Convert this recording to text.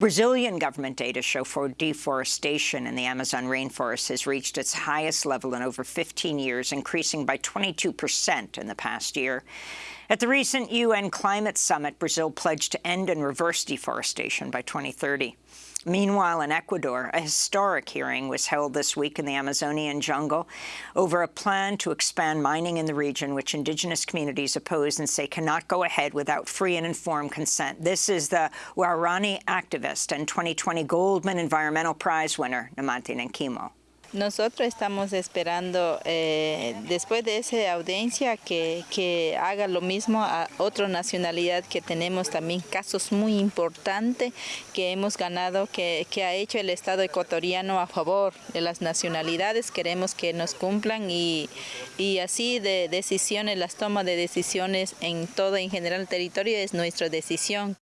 Brazilian government data show for deforestation in the Amazon rainforest has reached its highest level in over 15 years, increasing by 22 percent in the past year. At the recent UN Climate Summit, Brazil pledged to end and reverse deforestation by 2030. Meanwhile, in Ecuador, a historic hearing was held this week in the Amazonian jungle over a plan to expand mining in the region, which indigenous communities oppose and say cannot go ahead without free and informed consent. This is the Waorani activist and 2020 Goldman Environmental Prize winner, Nemonte Nenquimo. Nosotros estamos esperando, eh, después de esa audiencia, que, que, haga lo mismo a otra nacionalidad que tenemos también casos muy importantes que hemos ganado, que, que, ha hecho el Estado ecuatoriano a favor de las nacionalidades. Queremos que nos cumplan y, y así de decisiones, las tomas de decisiones en todo en general el territorio es nuestra decisión.